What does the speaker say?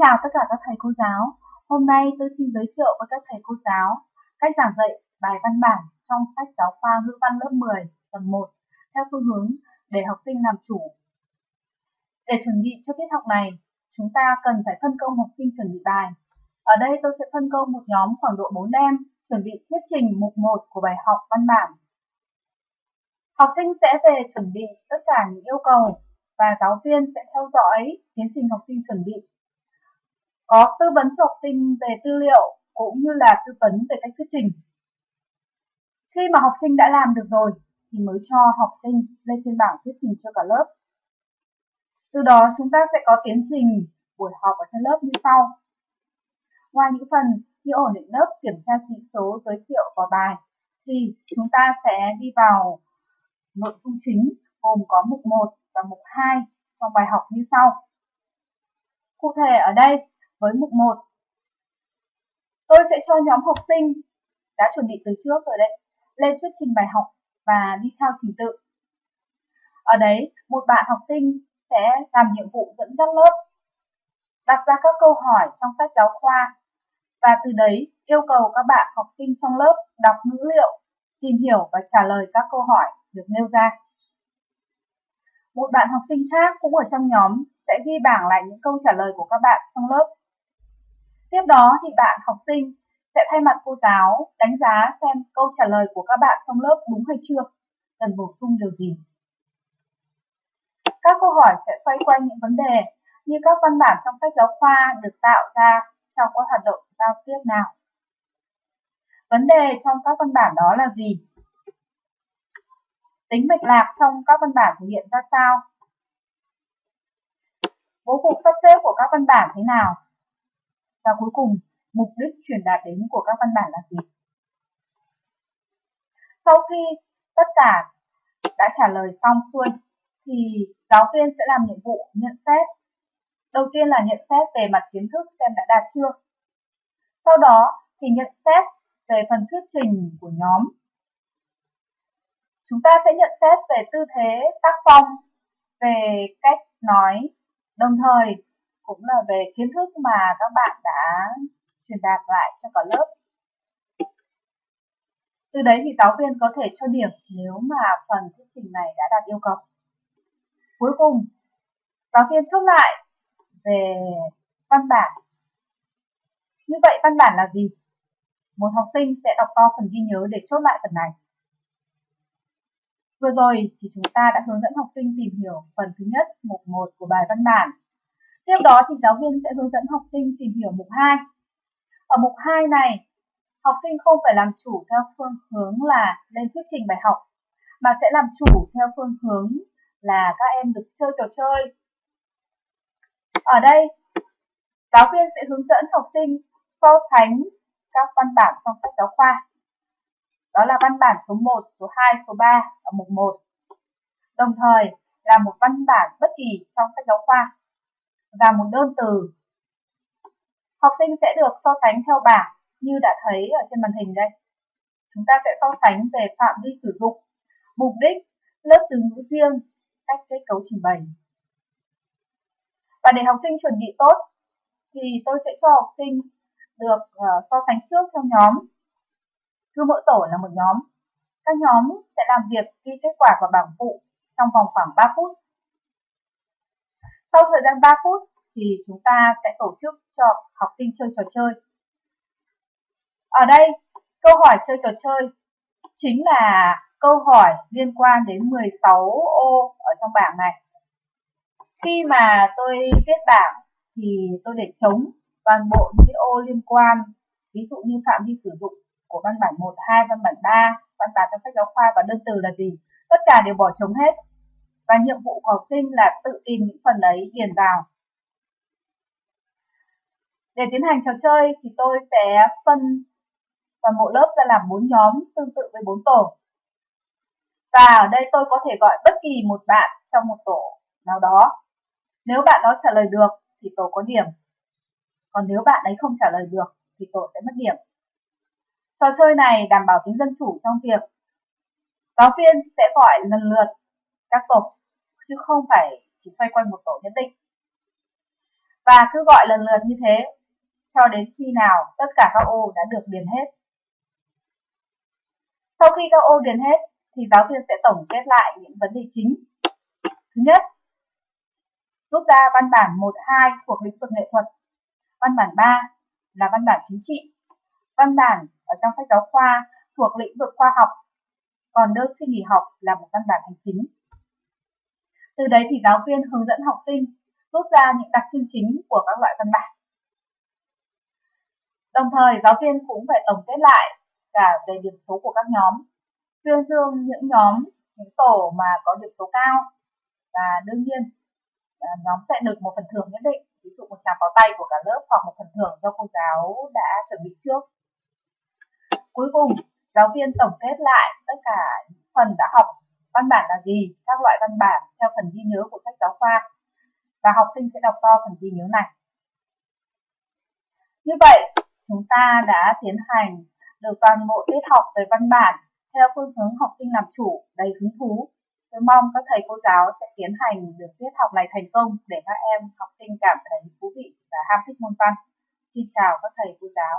chào tất cả các thầy cô giáo. Hôm nay tôi xin giới thiệu với các thầy cô giáo cách giảng dạy bài văn bản trong sách giáo khoa ngữ văn lớp 10 tầng 1 theo phương hướng để học sinh làm chủ. Để chuẩn bị cho tiết học này, chúng ta cần phải phân công học sinh chuẩn bị bài. Ở đây tôi sẽ phân công một nhóm khoảng độ 4 em chuẩn bị thuyết trình mục 1 của bài học văn bản. Học sinh sẽ về chuẩn bị tất cả những yêu cầu và giáo viên sẽ theo dõi tiến trình học sinh chuẩn bị. Có tư vấn cho học sinh về tư liệu cũng như là tư vấn về cách thuyết trình. Khi mà học sinh đã làm được rồi thì mới cho học sinh lên trên bảng thuyết trình cho cả lớp. Từ đó chúng ta sẽ có tiến trình buổi họp ở trên lớp như sau. Ngoài những phần như ổn định lớp, kiểm tra chỉ số, giới thiệu và bài, thì chúng ta sẽ đi vào nội dung chính gồm có mục 1 và mục 2 trong bài học như sau. Cụ thể ở đây với mục 1, tôi sẽ cho nhóm học sinh đã chuẩn bị từ trước rồi đấy, lên thuyết trình bài học và đi theo trình tự. Ở đấy, một bạn học sinh sẽ làm nhiệm vụ dẫn dắt lớp, đặt ra các câu hỏi trong sách giáo khoa và từ đấy yêu cầu các bạn học sinh trong lớp đọc ngữ liệu, tìm hiểu và trả lời các câu hỏi được nêu ra. Một bạn học sinh khác cũng ở trong nhóm sẽ ghi bảng lại những câu trả lời của các bạn trong lớp. Tiếp đó thì bạn học sinh sẽ thay mặt cô giáo đánh giá xem câu trả lời của các bạn trong lớp đúng hay chưa, cần bổ sung điều gì. Các câu hỏi sẽ xoay quanh những vấn đề như các văn bản trong sách giáo khoa được tạo ra trong các hoạt động giao tiếp nào. Vấn đề trong các văn bản đó là gì? Tính mạch lạc trong các văn bản thể hiện ra sao? Bố cục sắp xếp của các văn bản thế nào? Và cuối cùng, mục đích truyền đạt đến của các văn bản là gì? Sau khi tất cả đã trả lời xong xuôi, thì giáo viên sẽ làm nhiệm vụ nhận xét. Đầu tiên là nhận xét về mặt kiến thức xem đã đạt chưa. Sau đó thì nhận xét về phần thuyết trình của nhóm. Chúng ta sẽ nhận xét về tư thế tác phong, về cách nói, đồng thời cũng là về kiến thức mà các bạn đã truyền đạt lại cho cả lớp. Từ đấy thì giáo viên có thể cho điểm nếu mà phần thuyết trình này đã đạt yêu cầu. Cuối cùng, giáo viên chốt lại về văn bản. Như vậy văn bản là gì? Một học sinh sẽ đọc to phần ghi nhớ để chốt lại phần này. Vừa rồi thì chúng ta đã hướng dẫn học sinh tìm hiểu phần thứ nhất, mục 1 của bài văn bản. Tiếp đó thì giáo viên sẽ hướng dẫn học sinh tìm hiểu mục 2. Ở mục 2 này, học sinh không phải làm chủ theo phương hướng là lên thuyết trình bài học, mà sẽ làm chủ theo phương hướng là các em được chơi trò chơi. Ở đây, giáo viên sẽ hướng dẫn học sinh so sánh các văn bản trong sách giáo khoa. Đó là văn bản số 1, số 2, số 3 ở mục 1. Đồng thời là một văn bản bất kỳ trong sách giáo khoa và một đơn từ. Học sinh sẽ được so sánh theo bảng như đã thấy ở trên màn hình đây. Chúng ta sẽ so sánh về phạm vi sử dụng, mục đích, lớp từ ngữ riêng, cách kết cấu trình bày. Và để học sinh chuẩn bị tốt thì tôi sẽ cho học sinh được ờ, so sánh trước theo nhóm. Cứ mỗi tổ là một nhóm. Các nhóm sẽ làm việc ghi kết quả vào bảng phụ trong vòng khoảng 3 phút. Sau thời gian 3 phút thì chúng ta sẽ tổ chức cho học sinh chơi trò chơi. Ở đây, câu hỏi chơi trò chơi chính là câu hỏi liên quan đến 16 ô ở trong bảng này. Khi mà tôi viết bảng thì tôi để trống toàn bộ những cái ô liên quan, ví dụ như phạm vi sử dụng của văn bản 1, 2, văn bản 3, văn bản trong sách giáo khoa và đơn từ là gì. Tất cả đều bỏ trống hết. Và nhiệm vụ của học sinh là tự tìm những phần ấy điền vào. Để tiến hành trò chơi thì tôi sẽ phân toàn bộ lớp ra làm bốn nhóm tương tự với bốn tổ. Và ở đây tôi có thể gọi bất kỳ một bạn trong một tổ nào đó. Nếu bạn đó trả lời được thì tổ có điểm. Còn nếu bạn ấy không trả lời được thì tổ sẽ mất điểm. Trò chơi này đảm bảo tính dân chủ trong việc giáo viên sẽ gọi lần lượt các tổ chứ không phải chỉ xoay quanh một tổ nhất định. Và cứ gọi lần lượt như thế cho đến khi nào tất cả các ô đã được điền hết. Sau khi các ô điền hết thì giáo viên sẽ tổng kết lại những vấn đề chính. Thứ nhất, rút ra văn bản 1, 2 thuộc lĩnh vực nghệ thuật. Văn bản 3 là văn bản chính trị. Văn bản ở trong sách giáo khoa thuộc lĩnh vực khoa học, còn đơn xin nghỉ học là một văn bản hành chính. Từ đấy thì giáo viên hướng dẫn học sinh rút ra những đặc trưng chính của các loại văn bản. Đồng thời, giáo viên cũng phải tổng kết lại cả về điểm số của các nhóm, tuyên dương những nhóm, những tổ mà có điểm số cao và đương nhiên à, nhóm sẽ được một phần thưởng nhất định, ví dụ một tràng pháo tay của cả lớp hoặc một phần thưởng do cô giáo đã chuẩn bị trước. Cuối cùng, giáo viên tổng kết lại tất cả những phần đã học văn bản là gì, các loại văn bản theo phần ghi nhớ của sách giáo khoa và học sinh sẽ đọc to phần ghi nhớ này. Như vậy, chúng ta đã tiến hành được toàn bộ tiết học về văn bản theo phương hướng học sinh làm chủ đầy hứng thú. Tôi mong các thầy cô giáo sẽ tiến hành được tiết học này thành công để các em học sinh cảm thấy thú vị và ham thích môn văn. Xin chào các thầy cô giáo.